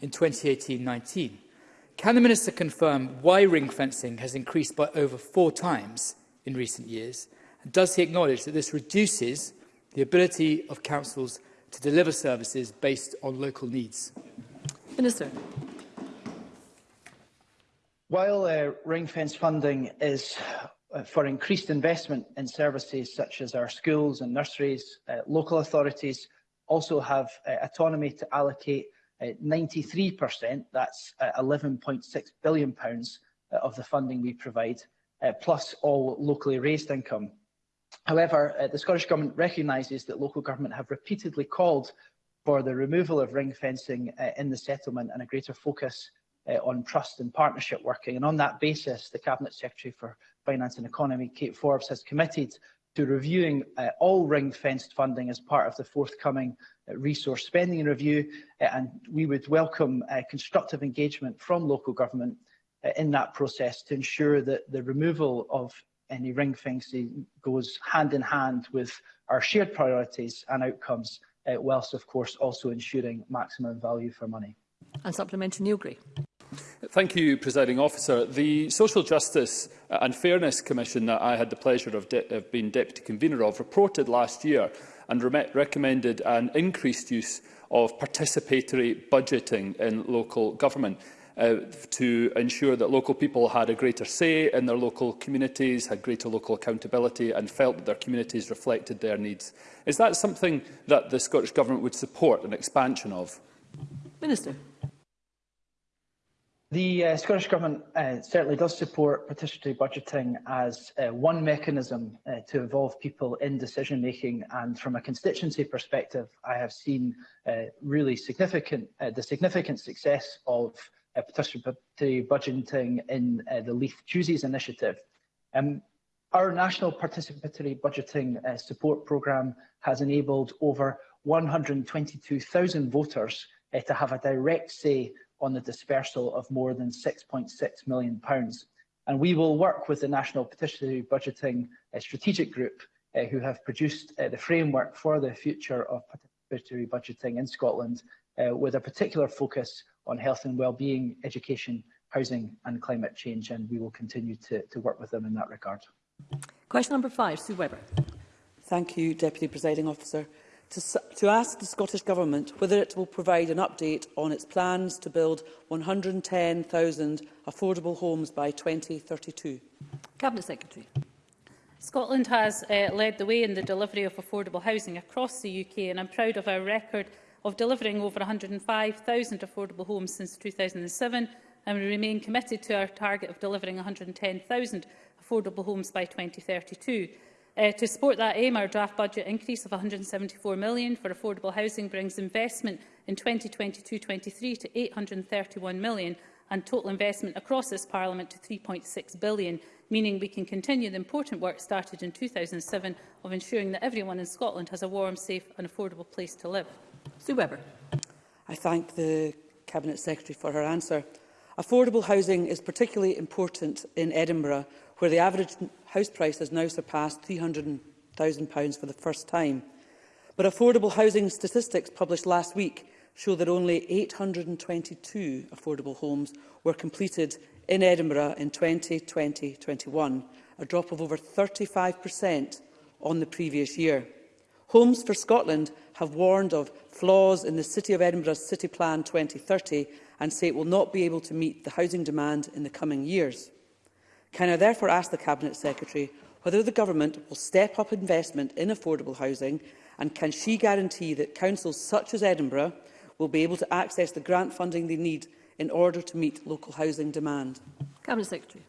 in 2018-19. Can the Minister confirm why ring-fencing has increased by over four times in recent years? And does he acknowledge that this reduces the ability of councils to deliver services based on local needs? Minister. While uh, ring-fence funding is uh, for increased investment in services such as our schools and nurseries, uh, local authorities also have uh, autonomy to allocate 93%, uh, that's £11.6 uh, billion pounds, of the funding we provide, plus all locally raised income. However, the Scottish Government recognises that local government have repeatedly called for the removal of ring fencing in the settlement and a greater focus Uh, on trust and partnership working. And on that basis, the Cabinet Secretary for Finance and Economy, Kate Forbes, has committed to reviewing uh, all ring-fenced funding as part of the forthcoming uh, resource spending review, uh, and we would welcome uh, constructive engagement from local government uh, in that process to ensure that the removal of any ring fencing goes hand in hand with our shared priorities and outcomes, whilst of course also ensuring maximum value for money. And supplementary Neil Gray. Thank you, Presiding Officer. The Social Justice uh, and Fairness Commission that I had the pleasure of, de of being Deputy Convener of reported last year and re recommended an increased use of participatory budgeting in local government uh, to ensure that local people had a greater say in their local communities, had greater local accountability and felt that their communities reflected their needs. Is that something that the Scottish Government would support an expansion of? Minister. The uh, Scottish Government uh, certainly does support participatory budgeting as uh, one mechanism uh, to involve people in decision making and from a constituency perspective I have seen uh, really significant uh, the significant success of participatory budgeting in the Leaf Chooses initiative. Um, our national participatory budgeting support programme has enabled over 122,000 voters to have a direct say on the dispersal of more than £6.6 million. And we will work with the National Petitionary Budgeting uh, Strategic Group, uh, who have produced uh, the framework for the future of participatory budgeting in Scotland, uh, with a particular focus on health and well-being, education, housing and climate change, and we will continue to, to work with them in that regard. Question number five, Sue Webber. Thank you, Deputy Presiding Officer to, to ask the Scottish Government whether it will provide an update on its plans to build 110,000 affordable homes by 2032. Cabinet Secretary. Scotland has uh, led the way in the delivery of affordable housing across the UK and I'm proud of our record of delivering over 105,000 affordable homes since 2007 and we remain committed to our target of delivering 110,000 affordable homes by 2032. Uh, to support that aim, our draft budget increase of £174 million for affordable housing brings investment in 2022-23 to £831 million and total investment across this Parliament to £3.6 billion, meaning we can continue the important work started in 2007 of ensuring that everyone in Scotland has a warm, safe and affordable place to live. Sue Webber. I thank the Cabinet Secretary for her answer. Affordable housing is particularly important in Edinburgh, where the average house price has now surpassed £300,000 for the first time. But affordable housing statistics published last week show that only 822 affordable homes were completed in Edinburgh in 2020-21, a drop of over 35% on the previous year. Homes for Scotland have warned of flaws in the City of Edinburgh's City Plan 2030 and say it will not be able to meet the housing demand in the coming years. Can I therefore ask the Cabinet Secretary whether the Government will step up investment in affordable housing and can she guarantee that councils such as Edinburgh will be able to access the grant funding they need in order to meet local housing demand? Cabinet Secretary.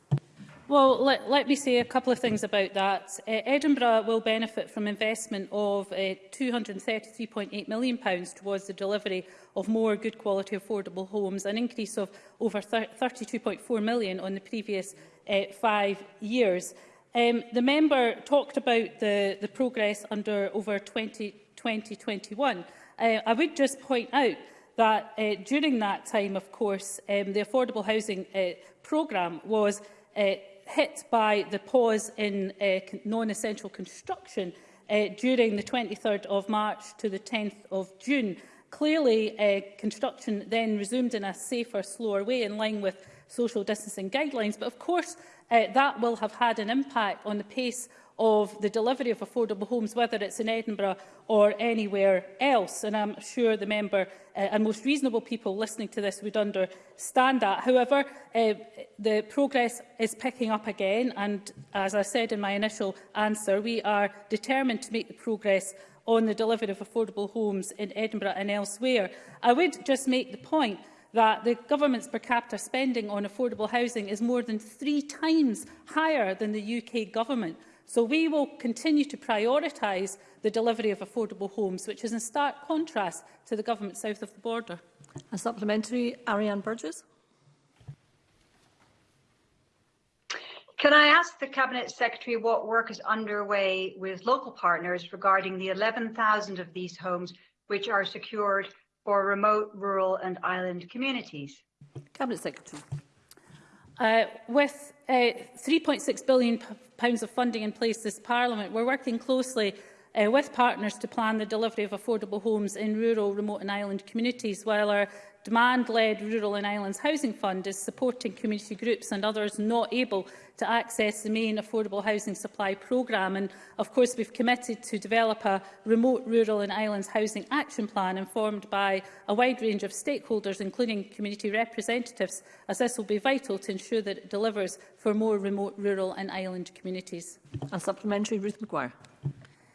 Well, let, let me say a couple of things about that. Uh, Edinburgh will benefit from investment of uh, eh, £233.8 million pounds towards the delivery of more good quality affordable homes, an increase of over £32.4 million on the previous uh, five years. Um, the member talked about the, the progress under over 20, 2021. Uh, I would just point out that uh, during that time, of course, um, the affordable housing uh, programme was uh, hit by the pause in uh, non-essential construction uh, during the 23rd of March to the 10th of June. Clearly, uh, construction then resumed in a safer, slower way in line with social distancing guidelines. But of course, uh, that will have had an impact on the pace of the delivery of affordable homes, whether it's in Edinburgh or anywhere else. And I'm sure the member uh, and most reasonable people listening to this would understand that. However, uh, the progress is picking up again. And as I said in my initial answer, we are determined to make the progress on the delivery of affordable homes in Edinburgh and elsewhere. I would just make the point that the government's per capita spending on affordable housing is more than three times higher than the UK government. So we will continue to prioritise the delivery of affordable homes, which is in stark contrast to the government south of the border. A supplementary, Ariane Burgess. Can I ask the Cabinet Secretary what work is underway with local partners regarding the 11,000 of these homes which are secured for remote, rural and island communities? Cabinet Secretary. Uh, with uh, £3.6 billion pounds of funding in place this Parliament, we're working closely uh, with partners to plan the delivery of affordable homes in rural, remote and island communities, while our demand-led Rural and Islands Housing Fund is supporting community groups and others not able to access the main affordable housing supply programme. And of course, we've committed to develop a remote rural and islands housing action plan informed by a wide range of stakeholders, including community representatives, as this will be vital to ensure that it delivers for more remote rural and island communities. A supplementary, Ruth McGuire.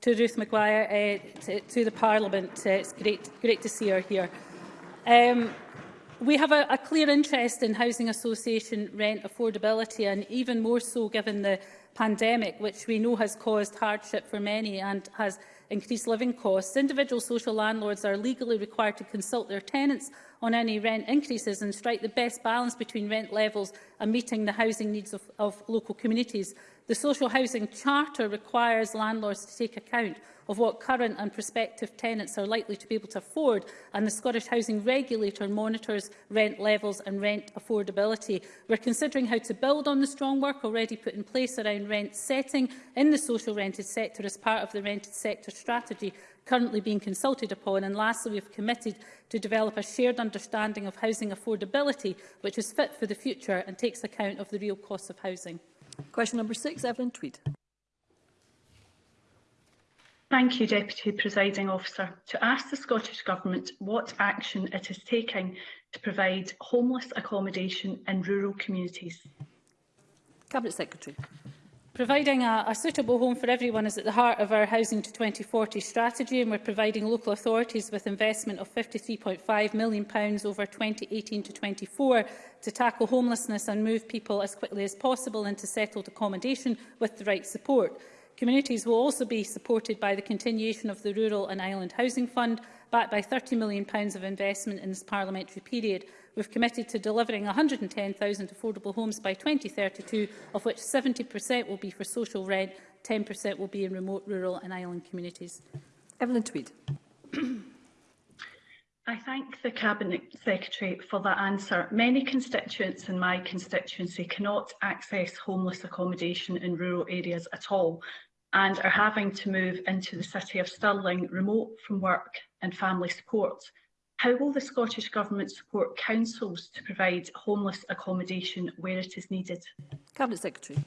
to Ruth Maguire, uh, to, to the Parliament. Uh, it's great, great to see her here. Um, we have a, a clear interest in housing association rent affordability and even more so given the pandemic, which we know has caused hardship for many and has increased living costs, individual social landlords are legally required to consult their tenants on any rent increases and strike the best balance between rent levels and meeting the housing needs of, of local communities. The Social Housing Charter requires landlords to take account of what current and prospective tenants are likely to be able to afford, and the Scottish Housing Regulator monitors rent levels and rent affordability. We're considering how to build on the strong work already put in place around rent setting in the social rented sector as part of the rented sector strategy currently being consulted upon. And lastly, we have committed to develop a shared understanding of housing affordability, which is fit for the future and takes account of the real cost of housing. Question number six, Evelyn Tweed. Thank you, Deputy Presiding Officer. To ask the Scottish Government what action it is taking to provide homeless accommodation in rural communities. Cabinet Secretary. Providing a, a suitable home for everyone is at the heart of our Housing to 2040 strategy and we're providing local authorities with investment of £53.5 million over 2018 to 24 to tackle homelessness and move people as quickly as possible into settled accommodation with the right support. Communities will also be supported by the continuation of the Rural and Island Housing Fund, backed by £30 million of investment in this parliamentary period. We've committed to delivering 110,000 affordable homes by 2032, of which 70% will be for social rent, 10% will be in remote, rural and island communities. Evelyn Tweed. I thank the Cabinet Secretary for that answer. Many constituents in my constituency cannot access homeless accommodation in rural areas at all and are having to move into the city of Stirling remote from work and family support. How will the Scottish Government support councils to provide homeless accommodation where it is needed? Cabinet Secretary.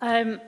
Um,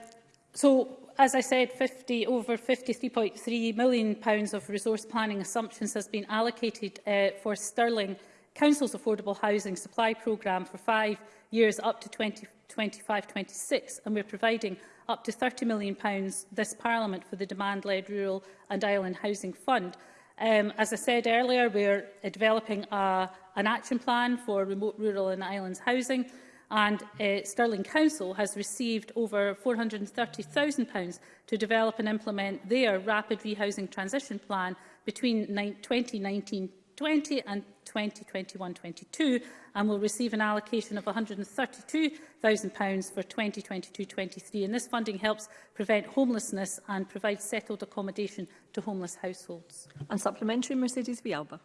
so as I said, 50, over £53.3 million pounds of resource planning assumptions has been allocated uh, for Stirling Council's Affordable Housing Supply Programme for five years up to 2025-26, and we're providing up to £30 million pounds this Parliament for the Demand-led Rural and Island Housing Fund. Um, as I said earlier, we're developing a, an action plan for remote rural and islands housing, and uh, Stirling Council has received over £430,000 to develop and implement their rapid rehousing transition plan between 2019-20 and 2021-22 and will receive an allocation of £132,000 for 2022-23 and this funding helps prevent homelessness and provide settled accommodation to homeless households. And supplementary Mercedes Vialba.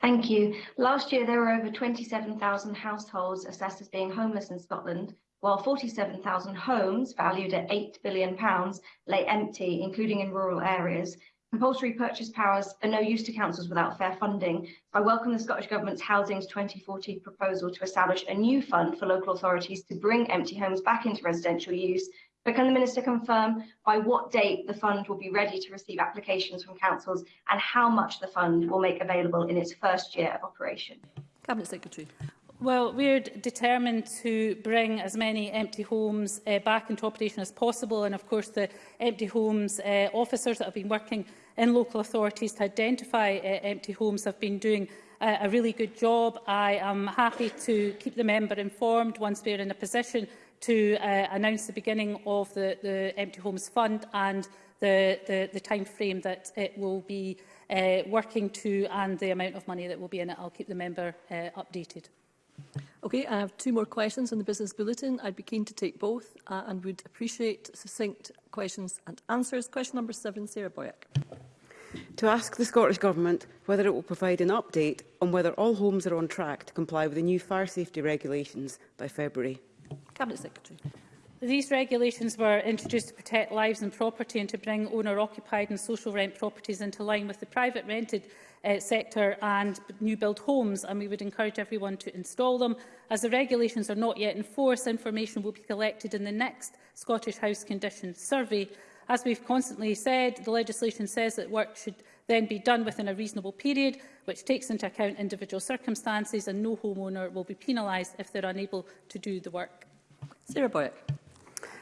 Thank you. Last year, there were over 27,000 households assessed as being homeless in Scotland, while 47,000 homes valued at £8 billion lay empty, including in rural areas. Compulsory purchase powers are no use to councils without fair funding. I welcome the Scottish Government's Housing's 2040 proposal to establish a new fund for local authorities to bring empty homes back into residential use but can the Minister confirm by what date the fund will be ready to receive applications from councils and how much the fund will make available in its first year of operation? Cabinet Secretary. Well, we're determined to bring as many empty homes uh, back into operation as possible and of course the empty homes uh, officers that have been working in local authorities to identify uh, empty homes have been doing uh, a really good job. I am happy to keep the member informed once we're in a position to uh, announce the beginning of the, the Empty Homes Fund and the, the, the time frame that it will be uh, working to and the amount of money that will be in it. I'll keep the member uh, updated. Okay, I have two more questions on the business bulletin. I'd be keen to take both uh, and would appreciate succinct questions and answers. Question number seven, Sarah Boyack. To ask the Scottish Government whether it will provide an update on whether all homes are on track to comply with the new fire safety regulations by February. Cabinet Secretary. These regulations were introduced to protect lives and property and to bring owner-occupied and social rent properties into line with the private rented uh, sector and new build homes and we would encourage everyone to install them. As the regulations are not yet in force, information will be collected in the next Scottish House Conditions Survey. As we've constantly said, the legislation says that work should then be done within a reasonable period, which takes into account individual circumstances and no homeowner will be penalised if they're unable to do the work. Sarah Boyack.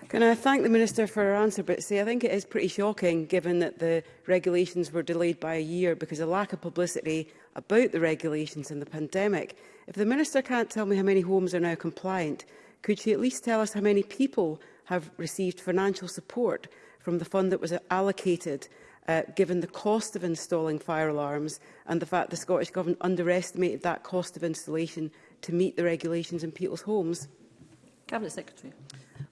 Can I thank the Minister for her answer, but see, I think it is pretty shocking given that the regulations were delayed by a year because of lack of publicity about the regulations and the pandemic. If the Minister can't tell me how many homes are now compliant, could she at least tell us how many people have received financial support from the fund that was allocated uh, given the cost of installing fire alarms and the fact the Scottish Government underestimated that cost of installation to meet the regulations in people's homes? Cabinet Secretary.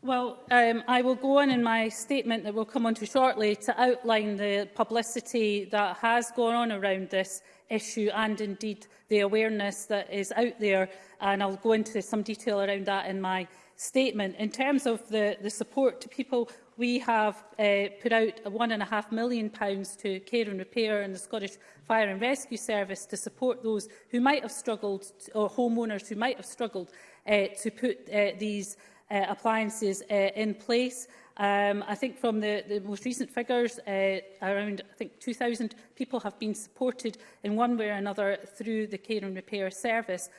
Well, um, I will go on in my statement that we'll come on to shortly to outline the publicity that has gone on around this issue and indeed the awareness that is out there and I'll go into some detail around that in my statement. In terms of the, the support to people We have uh, put out and £1.5 million pounds to Care and Repair in the Scottish Fire and Rescue Service to support those who might have struggled, or homeowners who might have struggled uh, to put uh, these uh, appliances uh, in place. Um, I think from the, the most recent figures, uh, around I think 2,000 people have been supported in one way or another through the Care and Repair service.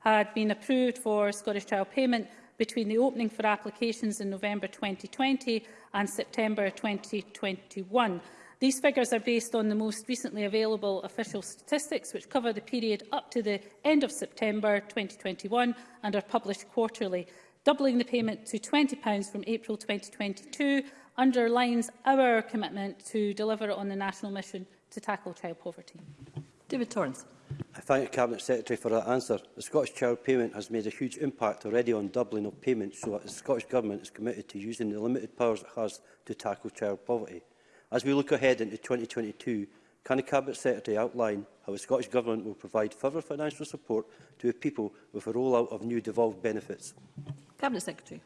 had been approved for Scottish Child Payment between the opening for applications in November 2020 and September 2021. These figures are based on the most recently available official statistics, which cover the period up to the end of September 2021 and are published quarterly. Doubling the payment to £20 from April 2022 underlines our commitment to deliver on the national mission to tackle child poverty. David Torrance. I thank the Cabinet Secretary for that answer. The Scottish Child Payment has made a huge impact already on doubling of payments, so the Scottish Government is committed to using the limited powers it has to tackle child poverty. As we look ahead into 2022, can the Cabinet Secretary outline how the Scottish Government will provide further financial support to the people with the rollout of new devolved benefits? Cabinet Secretary.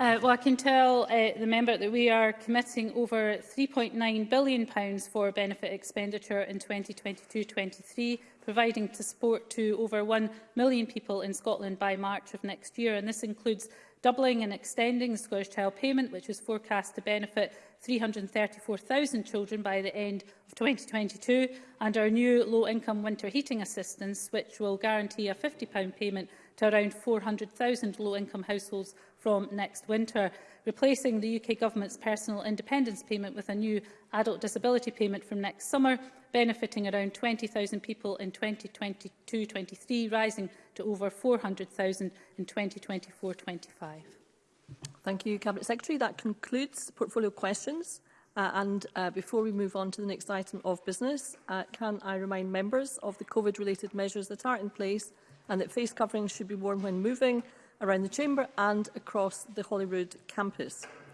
Uh, well, I can tell uh, the member that we are committing over £3.9 billion for benefit expenditure in 2022-23, providing to support to over 1 million people in Scotland by March of next year. And this includes doubling and extending the Scottish Child Payment, which is forecast to benefit 334,000 children by the end of 2022 and our new low-income winter heating assistance, which will guarantee a £50 payment to around 400,000 low-income households from next winter, replacing the UK Government's personal independence payment with a new adult disability payment from next summer, benefiting around 20,000 people in 2022-23, rising to over 400,000 in 2024-25. Thank you, Cabinet Secretary. That concludes portfolio questions. Uh, and uh, before we move on to the next item of business, uh, can I remind members of the COVID-related measures that are in place and that face coverings should be worn when moving around the Chamber and across the Holyrood campus.